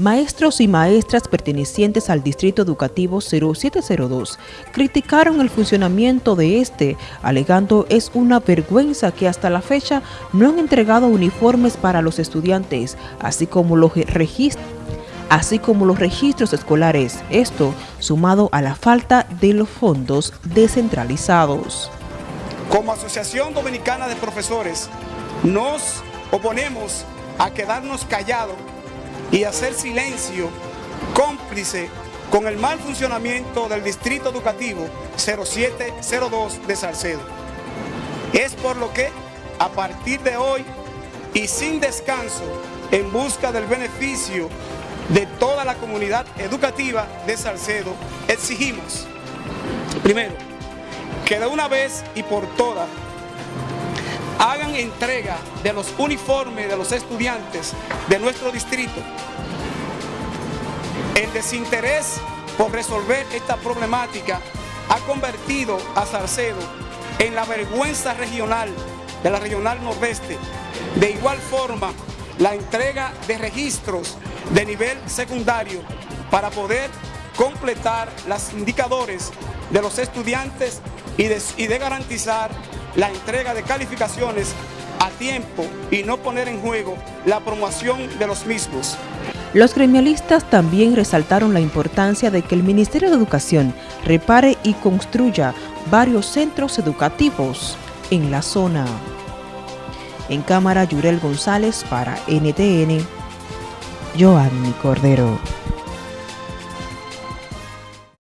Maestros y maestras pertenecientes al Distrito Educativo 0702 criticaron el funcionamiento de este, alegando es una vergüenza que hasta la fecha no han entregado uniformes para los estudiantes, así como los registros así como los registros escolares, esto sumado a la falta de los fondos descentralizados. Como Asociación Dominicana de Profesores, nos oponemos a quedarnos callados y hacer silencio cómplice con el mal funcionamiento del Distrito Educativo 0702 de Salcedo. Es por lo que, a partir de hoy y sin descanso, en busca del beneficio de toda la comunidad educativa de Salcedo, exigimos, primero, que de una vez y por todas hagan entrega de los uniformes de los estudiantes de nuestro distrito. El desinterés por resolver esta problemática ha convertido a Salcedo en la vergüenza regional de la regional nordeste. De igual forma, la entrega de registros de nivel secundario para poder completar los indicadores de los estudiantes y de garantizar la entrega de calificaciones a tiempo y no poner en juego la promoción de los mismos. Los gremialistas también resaltaron la importancia de que el Ministerio de Educación repare y construya varios centros educativos en la zona. En cámara, Yurel González para NTN, Joanny Cordero.